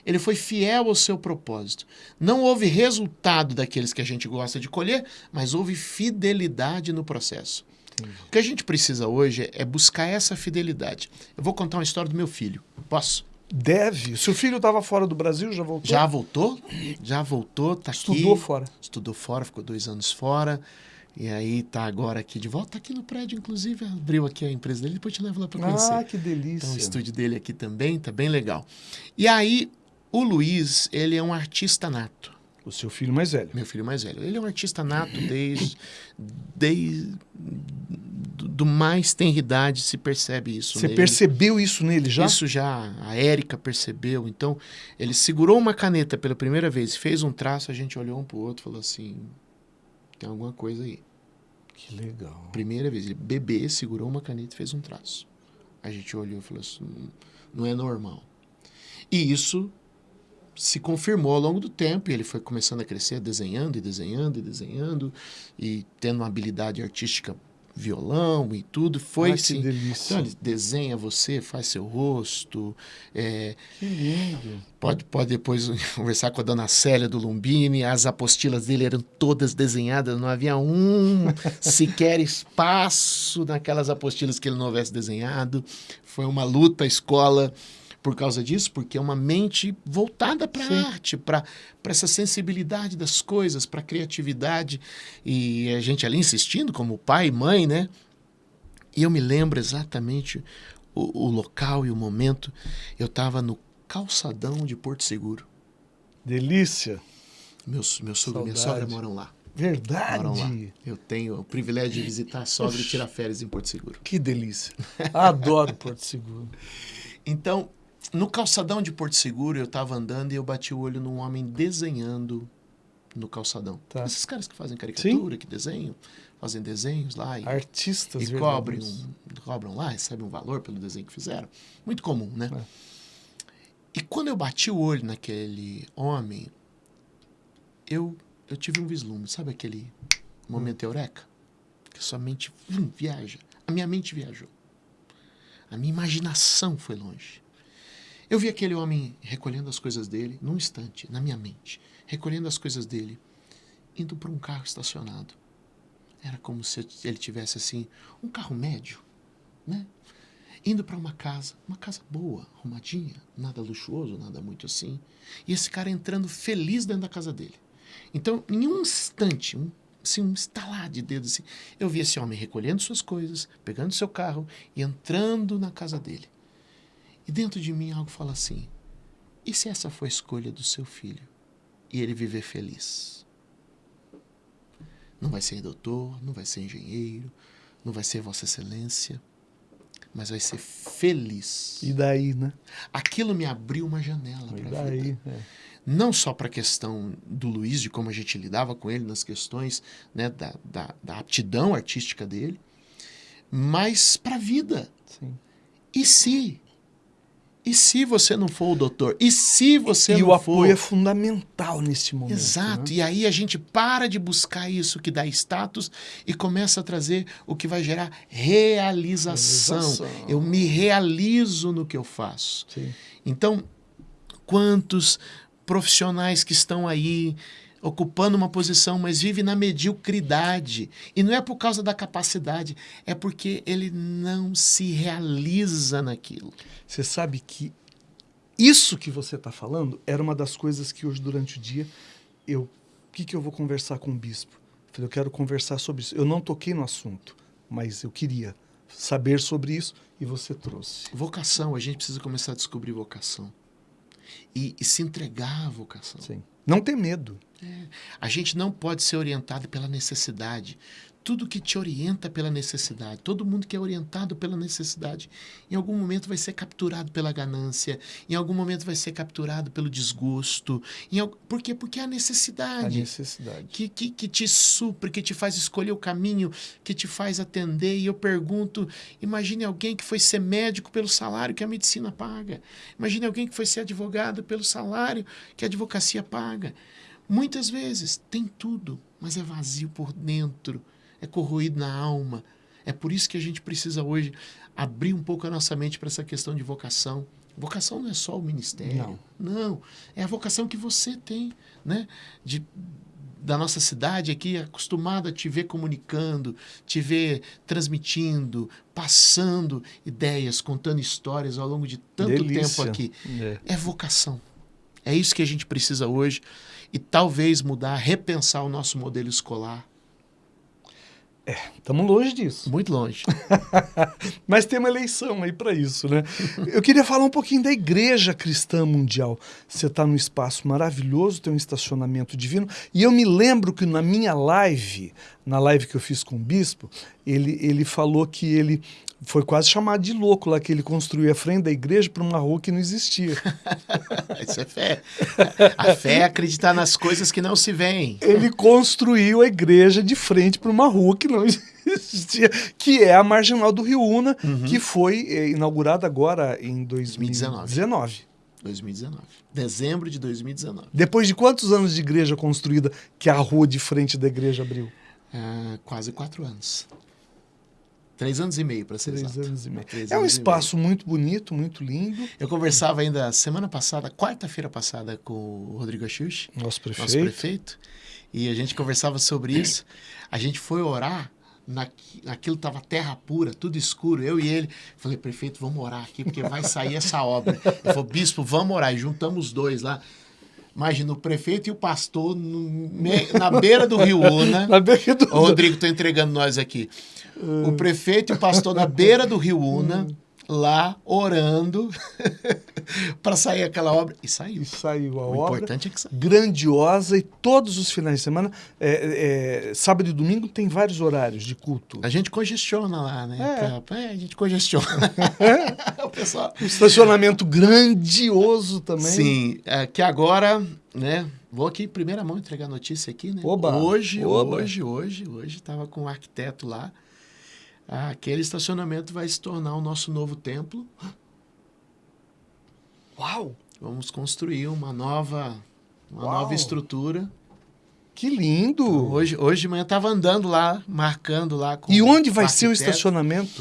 Ele foi fiel ao seu propósito. Não houve resultado daqueles que a gente gosta de colher, mas houve fidelidade no processo. Entendi. O que a gente precisa hoje é buscar essa fidelidade. Eu vou contar uma história do meu filho. Posso? Deve. Seu filho estava fora do Brasil, já voltou? Já voltou? Já voltou, tá Estudou aqui. fora. Estudou fora, ficou dois anos fora. E aí tá agora aqui de volta, tá aqui no prédio, inclusive, abriu aqui a empresa dele, depois te levo lá para conhecer. Ah, que delícia. Então o estúdio dele aqui também, tá bem legal. E aí, o Luiz, ele é um artista nato. O seu filho mais velho. Meu filho mais velho. Ele é um artista nato desde, desde do mais tenridade se percebe isso. Você nele. percebeu isso nele já? Isso já, a Érica percebeu. Então, ele segurou uma caneta pela primeira vez, fez um traço, a gente olhou um pro outro e falou assim: tem alguma coisa aí. Que legal. Primeira vez, ele bebê segurou uma caneta e fez um traço. A gente olhou e falou assim: não é normal. E isso se confirmou ao longo do tempo e ele foi começando a crescer, desenhando e desenhando e desenhando e tendo uma habilidade artística violão e tudo. Foi sim. Delícia. Então ele desenha você, faz seu rosto. É, que lindo. Pode, pode depois conversar com a dona Célia do Lumbini. As apostilas dele eram todas desenhadas, não havia um sequer espaço naquelas apostilas que ele não houvesse desenhado. Foi uma luta a escola por causa disso, porque é uma mente voltada para a arte, para essa sensibilidade das coisas, para a criatividade. E a gente ali insistindo, como pai e mãe, né? E eu me lembro exatamente o, o local e o momento. Eu estava no calçadão de Porto Seguro. Delícia! Meu, meu sogro e minha sogra moram lá. Verdade. Moram lá. Eu tenho o privilégio de visitar a sogra e tirar férias em Porto Seguro. Que delícia. Adoro Porto Seguro. Então, no calçadão de Porto Seguro, eu estava andando e eu bati o olho num homem desenhando no calçadão. Tá. Esses caras que fazem caricatura, Sim. que desenham, fazem desenhos lá. E, Artistas E cobrem, cobram lá, recebem um valor pelo desenho que fizeram. Muito comum, né? É. E quando eu bati o olho naquele homem, eu, eu tive um vislumbre. Sabe aquele momento hum. eureka? Que sua mente hum, viaja. A minha mente viajou. A minha imaginação foi longe. Eu vi aquele homem recolhendo as coisas dele, num instante, na minha mente, recolhendo as coisas dele, indo para um carro estacionado. Era como se ele tivesse assim, um carro médio, né? Indo para uma casa, uma casa boa, arrumadinha, nada luxuoso, nada muito assim. E esse cara entrando feliz dentro da casa dele. Então, em um instante, um, assim, um estalar de dedos, assim, eu vi esse homem recolhendo suas coisas, pegando seu carro e entrando na casa dele. E dentro de mim algo fala assim: e se essa foi a escolha do seu filho e ele viver feliz? Não vai ser doutor, não vai ser engenheiro, não vai ser Vossa Excelência, mas vai ser feliz. E daí, né? Aquilo me abriu uma janela para a vida. é. Não só para a questão do Luiz, de como a gente lidava com ele nas questões né, da, da, da aptidão artística dele, mas para a vida. Sim. E se? E se você não for o doutor? E se você e não o for... apoio é fundamental neste momento. Exato. né? E aí a gente para de buscar isso que dá status e começa a trazer o que vai gerar realização. Realização. Eu me realizo no que eu faço. Sim. Então, quantos profissionais que estão aí ocupando uma posição, mas vivem na mediocridade. E não é por causa da capacidade, é porque ele não se realiza naquilo. Você sabe que isso que você está falando era uma das coisas que hoje, durante o dia, eu. O que, que eu vou conversar com o bispo? Eu falei, eu quero conversar sobre isso. Eu não toquei no assunto, mas eu queria saber sobre isso e você trouxe. Vocação, a gente precisa começar a descobrir vocação. E, e se entregar à vocação. Sim. Não ter medo. A gente não pode ser orientado pela necessidade. Tudo que te orienta pela necessidade, todo mundo que é orientado pela necessidade, em algum momento vai ser capturado pela ganância, em algum momento vai ser capturado pelo desgosto. Em, por quê? Porque é a A necessidade necessidade. que, que, que te supre, que te faz escolher o caminho, que te faz atender. E eu pergunto: imagine alguém que foi ser médico pelo salário que a medicina paga. Imagine alguém que foi ser advogado pelo salário que a advocacia paga. Muitas vezes tem tudo, mas é vazio por dentro, é corroído na alma. É por isso que a gente precisa hoje abrir um pouco a nossa mente para essa questão de vocação. Vocação não é só o ministério. Não, é a vocação que você tem, né? De, da nossa cidade aqui, acostumado a te ver comunicando, te ver transmitindo, passando ideias, contando histórias ao longo de tanto Delícia. tempo aqui. É. É vocação. É isso que a gente precisa hoje e talvez mudar, repensar o nosso modelo escolar. Estamos longe disso. Muito longe. Mas tem uma eleição aí para isso, né? Eu queria falar um pouquinho da Igreja Cristã Mundial. Você está num espaço maravilhoso, tem um estacionamento divino. E eu me lembro que na minha live, na live que eu fiz com o bispo, ele, ele falou que ele foi quase chamado de louco lá, que ele construiu a frente da igreja para uma rua que não existia. Isso é fé. A fé é acreditar nas coisas que não se veem. Ele construiu a igreja de frente para uma rua que não existia, que é a Marginal do Rio Una, que foi eh, inaugurada agora em 2019. 2019. 2019. Dezembro de 2019. Depois de quantos anos de igreja construída que a rua de frente da igreja abriu? Ah, quase quatro anos. Três anos e meio, para ser Três exato. anos e meio. Três É um espaço muito bonito, muito lindo. Eu conversava ainda semana passada, quarta-feira passada, com o Rodrigo Axux, Nosso prefeito. nosso prefeito, e a gente conversava sobre isso. A gente foi orar, naqui, naquilo estava terra pura, tudo escuro, eu e ele. Falei, prefeito, vamos orar aqui, porque vai sair essa obra. Ele falou, bispo, vamos orar. E juntamos os dois lá. Imagina, o prefeito e o pastor no me- na beira do Rio Una. Na beira do- Ô, Rodrigo, tô entregando nós aqui. O prefeito e o pastor na beira do Rio Una, lá orando para sair aquela obra. E saiu. E saiu a O obra. importante é que saiu. Grandiosa e todos os finais de semana, é, é, sábado e domingo, tem vários horários de culto. A gente congestiona lá, né? É. Pra- é, a gente congestiona. o pessoal. Um estacionamento grandioso também. Sim, é, que agora, né? Vou aqui primeira mão entregar a notícia aqui, né? Oba, hoje, oba. hoje, hoje, hoje, estava com um arquiteto lá. Aquele estacionamento vai se tornar o nosso novo templo. Uau! Vamos construir uma nova, uma Uau. nova estrutura. Que lindo! Então, hoje, hoje de manhã estava andando lá, marcando lá com e onde vai ser o estacionamento?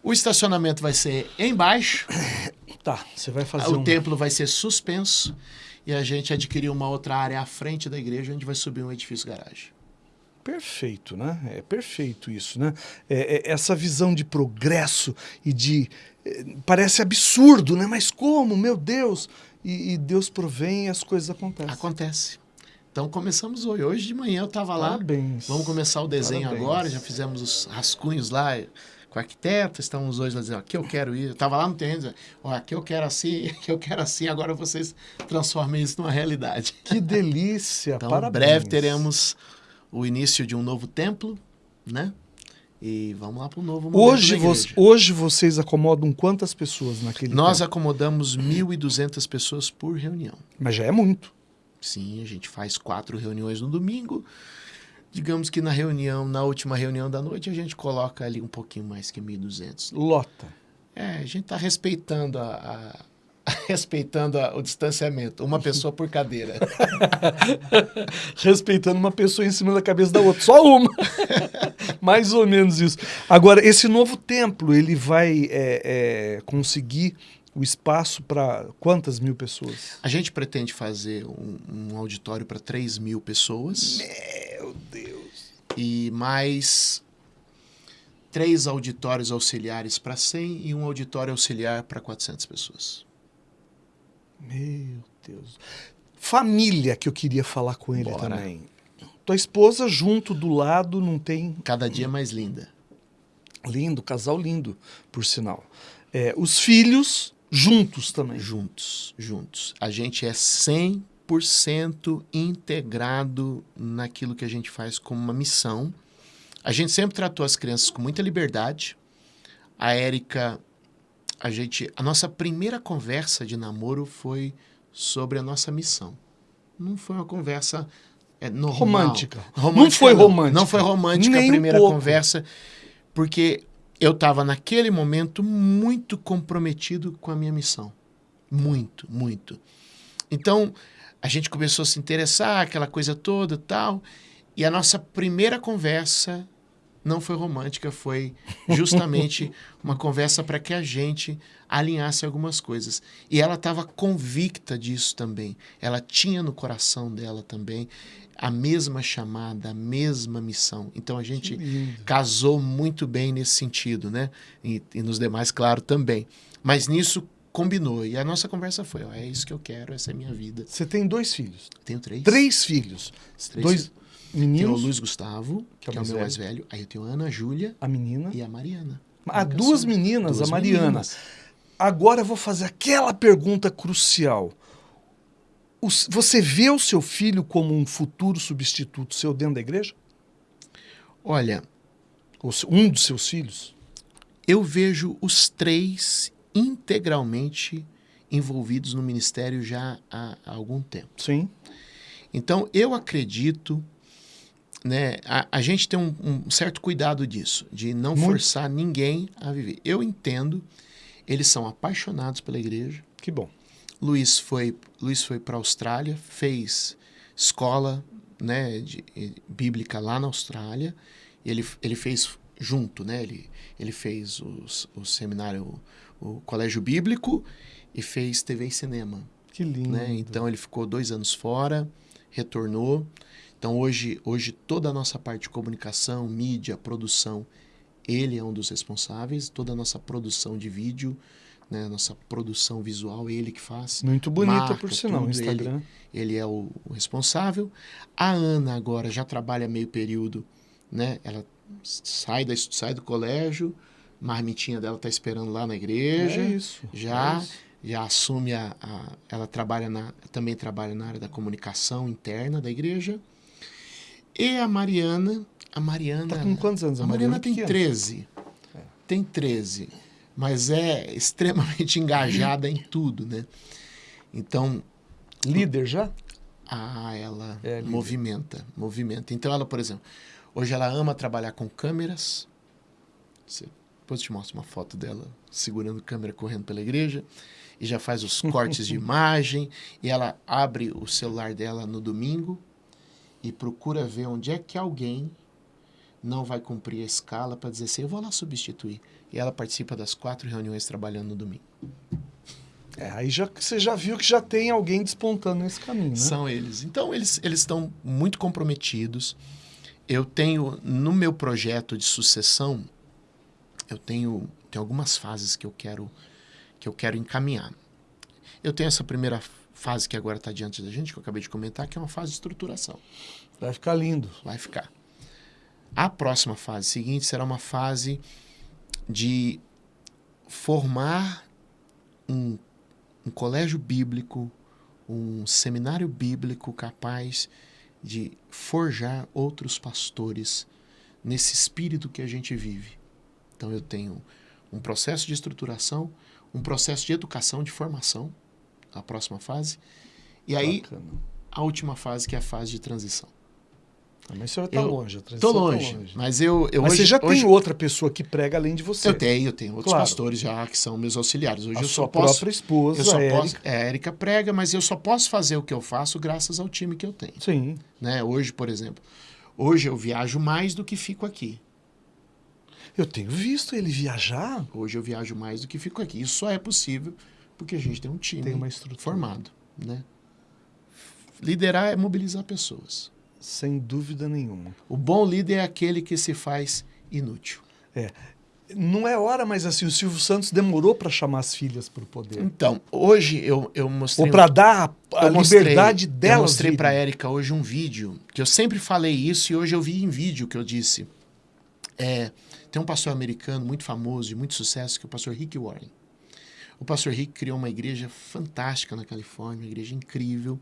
O estacionamento vai ser embaixo, Tá, você vai fazer o um... templo vai ser suspenso e a gente adquiriu uma outra área à frente da igreja onde vai subir um edifício garagem. Perfeito, né? É perfeito isso, né? É, é, essa visão de progresso e de... é, parece absurdo, né? Mas como? Meu Deus! E, e Deus provém e as coisas acontecem. Acontece. Então começamos hoje. Hoje de manhã eu estava lá. Parabéns. Vamos começar o desenho Parabéns. agora. Já fizemos os rascunhos lá com o arquiteto. Estamos hoje lá dizendo: aqui eu quero ir. Eu estava lá no terreno dizendo: ó, aqui eu quero assim, aqui eu quero assim. Agora vocês transformem isso numa realidade. Que delícia! Então, Parabéns. em breve teremos o início de um novo templo, né? E vamos lá para o novo momento Hoje, hoje vocês acomodam quantas pessoas naquele Nós tempo? acomodamos 1.200 pessoas por reunião. Mas já é muito. Sim, a gente faz quatro reuniões no domingo. Digamos que na reunião, na última reunião da noite, a gente coloca ali um pouquinho mais que 1.200. Lota. É, a gente está respeitando a, a- respeitando a- o distanciamento, uma pessoa por cadeira. Respeitando uma pessoa em cima da cabeça da outra. Só uma. Mais ou menos isso. Agora, esse novo templo, ele vai é, é, conseguir o espaço para quantas mil pessoas? A gente pretende fazer um, um auditório para 3 mil pessoas Meu Deus. e mais três auditórios auxiliares para 100 e um auditório auxiliar para 400 pessoas. Meu Deus. Família que eu queria falar com ele Bora. também. Tua esposa junto do lado não tem Cada dia mais linda. lindo, casal lindo, por sinal. É, os filhos juntos também. Juntos, juntos. A gente é 100% integrado naquilo que a gente faz como uma missão. A gente sempre tratou as crianças com muita liberdade. A Érica, a gente, a nossa primeira conversa de namoro foi sobre a nossa missão. Não foi uma conversa é, normal. Romântica. Romântica, Não foi romântica. Não foi romântica Nem a um primeira pouco. conversa, porque eu estava naquele momento muito comprometido com a minha missão. Muito, muito. Então, a gente começou a se interessar, aquela coisa toda tal. E a nossa primeira conversa não foi romântica, foi justamente uma conversa para que a gente alinhasse algumas coisas. E ela estava convicta disso também. Ela tinha no coração dela também a mesma chamada, a mesma missão. Então a gente casou muito bem nesse sentido, né? E, e nos demais, claro, também. Mas nisso combinou. E a nossa conversa foi: ó, é isso que eu quero, essa é a minha vida. Você tem dois filhos. Tenho três. Três filhos. Três dois filhos. Tenho o meninos, Luiz Gustavo, que é, o meu mais velho. Aí eu tenho a Ana Júlia a menina. e a Mariana. Ah, Minha duas meninas, Duas a Mariana. meninas. Agora eu vou fazer aquela pergunta crucial. Os- Você vê o seu filho como um futuro substituto seu dentro da igreja? Olha, um dos seus filhos? eu vejo os três integralmente envolvidos no ministério já há, há algum tempo. Sim. Então, eu acredito, né, a, a gente tem um, um certo cuidado disso, de não Muito. forçar ninguém a viver. Eu entendo, eles são apaixonados pela igreja. Que bom. Luiz foi, Luiz foi para a Austrália, fez escola né, de, eh, bíblica lá na Austrália. Ele, ele fez junto, né? Ele, ele fez os, o seminário, o, o colégio bíblico e fez TV e cinema Que lindo. né? Então ele ficou dois anos fora, retornou. Então hoje, hoje toda a nossa parte de comunicação, mídia, produção, ele é um dos responsáveis. Toda a nossa produção de vídeo, né? Nossa produção visual, ele que faz. Muito bonita, marca, por sinal, no tudo, Instagram. Ele é o, o responsável. A Ana agora já trabalha meio período, né? Ela sai, da, sai do colégio, marmitinha dela tá esperando lá na igreja É isso. já é isso. já assume a, a- ela trabalha na também trabalha na área da comunicação interna da igreja e a Mariana a Mariana Tá com quantos anos? a Mariana tem pequena. 13 tem 13 mas é extremamente engajada em tudo né então Líder já? ah, ela É, movimenta, movimenta. Então ela, por exemplo, hoje ela ama trabalhar com câmeras. Você- depois eu te mostro uma foto dela segurando câmera correndo pela igreja e já faz os cortes de imagem e ela abre o celular dela no domingo e procura ver onde é que alguém não vai cumprir a escala para dizer assim, eu vou lá substituir. E ela participa das quatro reuniões trabalhando no domingo. É, aí já, você já viu que já tem alguém despontando nesse caminho, né? São eles. Então, eles eles estão muito comprometidos. Eu tenho, no meu projeto de sucessão, eu tenho, tenho algumas fases que eu quero que eu quero encaminhar. Eu tenho essa primeira fase que agora está diante da gente, que eu acabei de comentar, que é uma fase de estruturação. Vai ficar lindo. Vai ficar. A próxima fase seguinte será uma fase de formar um, um colégio bíblico, um seminário bíblico capaz de forjar outros pastores nesse espírito que a gente vive. Então eu tenho um processo de estruturação, um processo de educação, de formação, a próxima fase, e aí Bacana. a última fase que é a fase de transição. Ah, Mas senhor está longe, a Tô transição tá longe, mas eu, eu Mas hoje, você já hoje, tem outra pessoa que prega além de você. Eu tenho, eu tenho outros Claro. pastores já que são meus auxiliares. Hoje A eu sua só posso, própria esposa, eu só a posso, Érica. é, a Érica prega, mas eu só posso fazer o que eu faço graças ao time que eu tenho. Sim. Né? Hoje, por exemplo, hoje eu viajo mais do que fico aqui. Eu tenho visto ele viajar. Hoje eu viajo mais do que fico aqui. Isso só é possível porque a gente tem um time Tem uma estrutura. formado, né? Liderar é mobilizar pessoas. Sem dúvida nenhuma. O bom líder é aquele que se faz inútil. Não é hora, mas assim, o Silvio Santos demorou para chamar as filhas para o poder. Então, hoje eu, eu mostrei... Ou para dar a, a eu mostrei- liberdade Eu delas. mostrei virem. para Érica hoje um vídeo, que eu sempre falei isso e hoje eu vi em vídeo que eu disse. É, tem um pastor americano muito famoso, de muito sucesso, que é o pastor Rick Warren. O pastor Rick criou uma igreja fantástica na Califórnia, uma igreja incrível.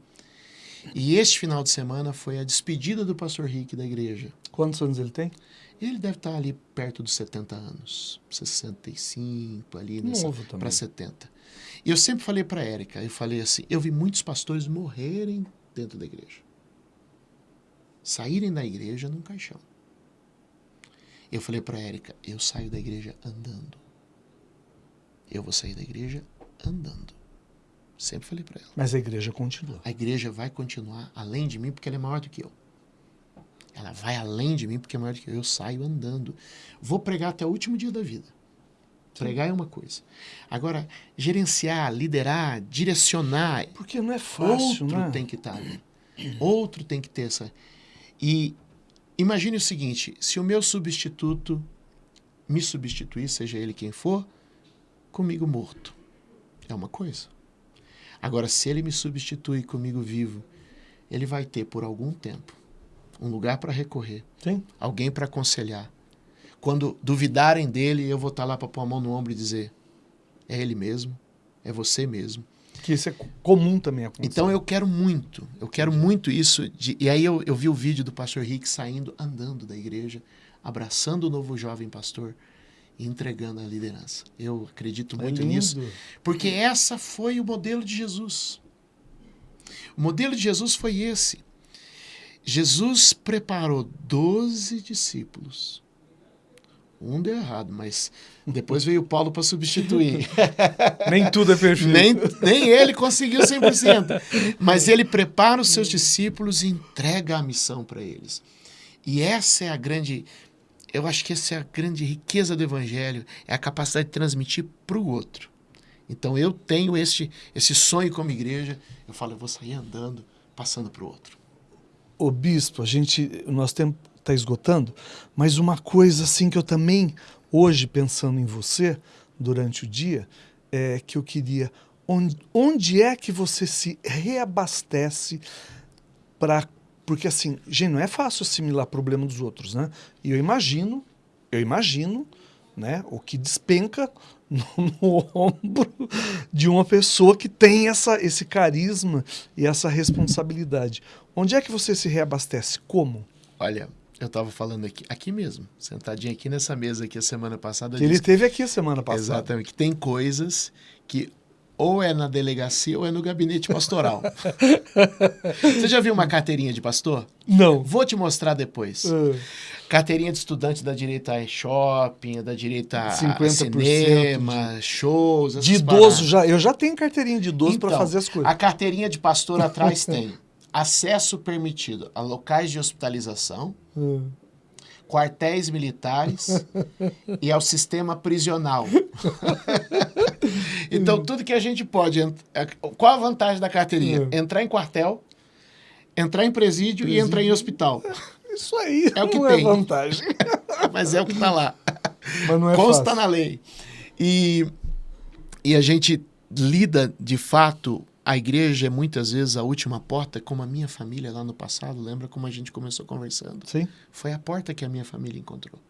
E este final de semana foi a despedida do pastor Rick da igreja. Quantos anos ele tem? Ele deve estar ali perto dos 70 anos, 65, ali para 70. E eu sempre falei para Érica, eu falei assim, eu vi muitos pastores morrerem dentro da igreja. Saírem da igreja num caixão. Eu falei para Érica, eu saio da igreja andando. Eu vou sair da igreja andando. Sempre falei para ela. Mas a igreja continua. A igreja vai continuar além de mim porque ela é maior do que eu. Ela vai além de mim porque é maior do que eu. Eu saio andando. Vou pregar até o último dia da vida. Pregar é uma coisa. Agora, gerenciar, liderar, direcionar, Porque não é fácil, outro né? tem que estar ali. Outro tem que ter essa. E imagine o seguinte: se o meu substituto me substituir, seja ele quem for, comigo morto, é uma coisa. Agora, se ele me substitui comigo vivo, ele vai ter por algum tempo um lugar para recorrer, Sim. alguém para aconselhar. Quando duvidarem dele, eu vou estar lá para pôr a mão no ombro e dizer: é ele mesmo, é você mesmo. Que isso é co- comum também acontecer. Então eu quero muito, eu quero muito isso. de- e aí eu, eu vi o vídeo do pastor Rick saindo, andando da igreja, abraçando o novo jovem pastor e entregando a liderança. Eu acredito É muito lindo. nisso, porque essa foi o modelo de Jesus. O modelo de Jesus foi esse. Jesus preparou 12 discípulos. Um deu errado, mas depois veio Paulo para substituir. Nem tudo é perfeito. Nem, nem ele conseguiu 100%. Mas ele prepara os seus discípulos e entrega a missão para eles. E essa é a grande. Eu acho que essa é a grande riqueza do evangelho, é a capacidade de transmitir para o outro. Então eu tenho esse, esse sonho como igreja, eu falo, eu vou sair andando, passando para o outro. Ô bispo, a gente, o nosso tempo está esgotando, mas uma coisa assim que eu também, hoje, pensando em você, durante o dia, é que eu queria. Onde, onde é que você se reabastece para. Porque assim, gente, não é fácil assimilar problema dos outros, né? E eu imagino, eu imagino, né, o que despenca no, no ombro de uma pessoa que tem essa, esse carisma e essa responsabilidade. Onde é que você se reabastece? Como? Olha, eu estava falando aqui, aqui mesmo, sentadinho aqui nessa mesa aqui a semana passada. Que ele disse- teve aqui a semana passada. Exatamente. Que tem coisas que ou é na delegacia ou é no gabinete pastoral. Você já viu uma carteirinha de pastor? Não. Vou te mostrar depois. Ah, Carteirinha de estudante da direita é shopping, da direita a 50% cinema, shows. essas De idoso já. Eu já tenho carteirinha de idoso para Então, fazer as coisas. A carteirinha de pastor atrás tem acesso permitido a locais de hospitalização, Ah. Quartéis militares e ao sistema prisional. então, tudo que a gente pode. é, Qual a vantagem da carteirinha? Entrar em quartel, entrar em presídio, e entrar em hospital. Isso aí É o que não tem. é vantagem. Mas é o que está lá. Mas não é Consta fácil. na lei. E, e a gente lida, de fato, a igreja é muitas vezes a última porta, como a minha família lá no passado. Lembra como a gente começou conversando? Sim. Foi a porta que a minha família encontrou.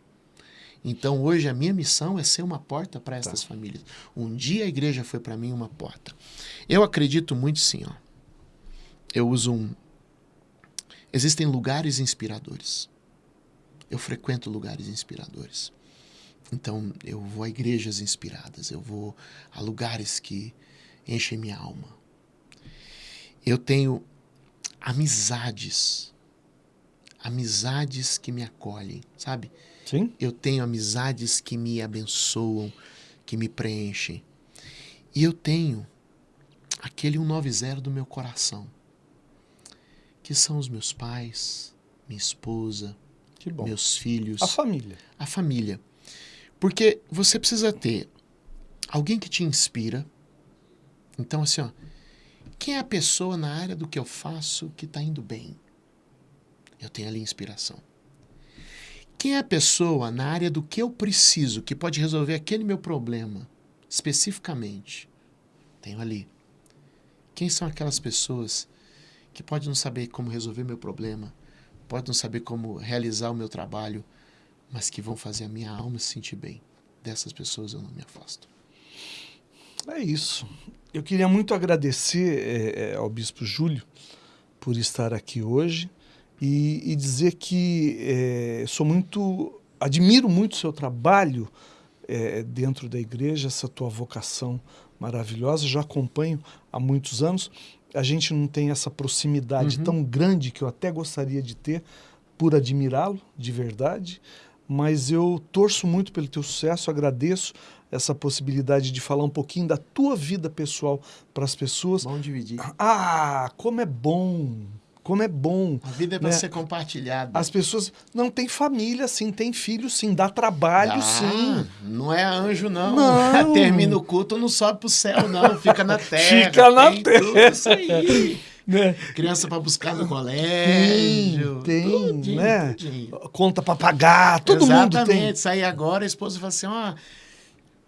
Então hoje a minha missão é ser uma porta para essas famílias. Um dia a igreja foi para mim uma porta. Eu acredito muito sim, ó. Eu uso um Existem lugares inspiradores. eu frequento lugares inspiradores. Então, eu vou a igrejas inspiradas, eu vou a lugares que enchem minha alma. Eu tenho amizades, amizades que me acolhem, sabe? Sim. Eu tenho amizades que me abençoam, que me preenchem. E eu tenho aquele 190 do meu coração, que são os meus pais, minha esposa, meus filhos. A família. A família. Porque você precisa ter alguém que te inspira. Então, assim, ó, quem é a pessoa na área do que eu faço que está indo bem? Eu tenho ali inspiração. Quem é a pessoa na área do que eu preciso, que pode resolver aquele meu problema, especificamente? Tenho ali. Quem são aquelas pessoas que podem não saber como resolver meu problema, podem não saber como realizar o meu trabalho, mas que vão fazer a minha alma se sentir bem? Dessas pessoas eu não me afasto. É isso. Eu queria muito agradecer é, ao Bispo Júlio por estar aqui hoje e, e dizer que é, sou muito, admiro muito o seu trabalho é, dentro da igreja, essa tua vocação maravilhosa, já acompanho há muitos anos. A gente não tem essa proximidade uhum. tão grande que eu até gostaria de ter por admirá-lo, de verdade, mas eu torço muito pelo teu sucesso, agradeço essa possibilidade de falar um pouquinho da tua vida pessoal para as pessoas. Bom dividir. Ah, como é bom! Como é bom. A vida é para né? ser compartilhada. As pessoas não têm família, sim, tem filho, sim, dá trabalho, sim. Não é anjo, não. não. Termina o culto, não sobe pro céu, não. Fica na terra. Fica na terra. Tudo isso aí. Né? Criança para buscar no colégio. Tem, tem tudinho, né? Tudinho. Conta para pagar, todo Exatamente. mundo tem. Exatamente. Sair agora, a esposa fala assim, ó... Oh,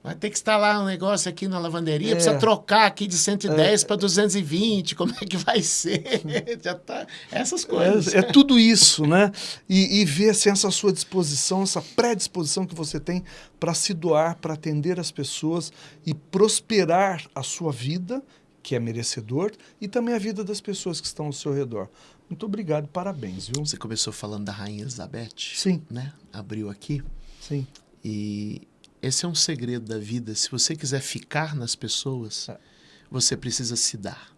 Vai ter que instalar um negócio aqui na lavanderia, é. precisa trocar aqui de 110 é. para 220, como é que vai ser? Já tá essas coisas. É, é tudo isso, né? E, e ver assim, essa sua disposição, essa predisposição que você tem para se doar, para atender as pessoas e prosperar a sua vida, que é merecedor, e também a vida das pessoas que estão ao seu redor. Muito obrigado, parabéns, viu? Você começou falando da Rainha Elizabeth? Sim. Né? Abriu aqui. Sim. E esse é um segredo da vida. Se você quiser ficar nas pessoas, é. você precisa se dar.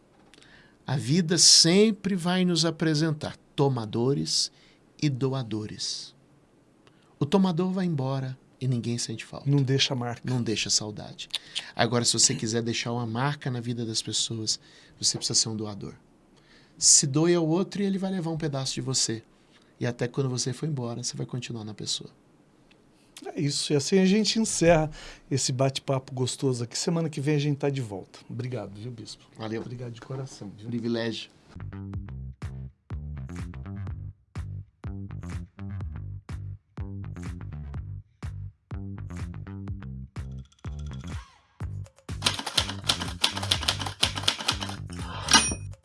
A vida sempre vai nos apresentar tomadores e doadores. O tomador vai embora e ninguém sente falta. Não deixa marca. Não deixa saudade. Agora, se você quiser deixar uma marca na vida das pessoas, você precisa ser um doador. Se doe ao outro e ele vai levar um pedaço de você. E até quando você for embora, você vai continuar na pessoa. É isso. E assim a gente encerra esse bate-papo gostoso aqui. Semana que vem a gente está de volta. Obrigado, viu, Bispo? Valeu. Obrigado de coração. Viu? Privilégio.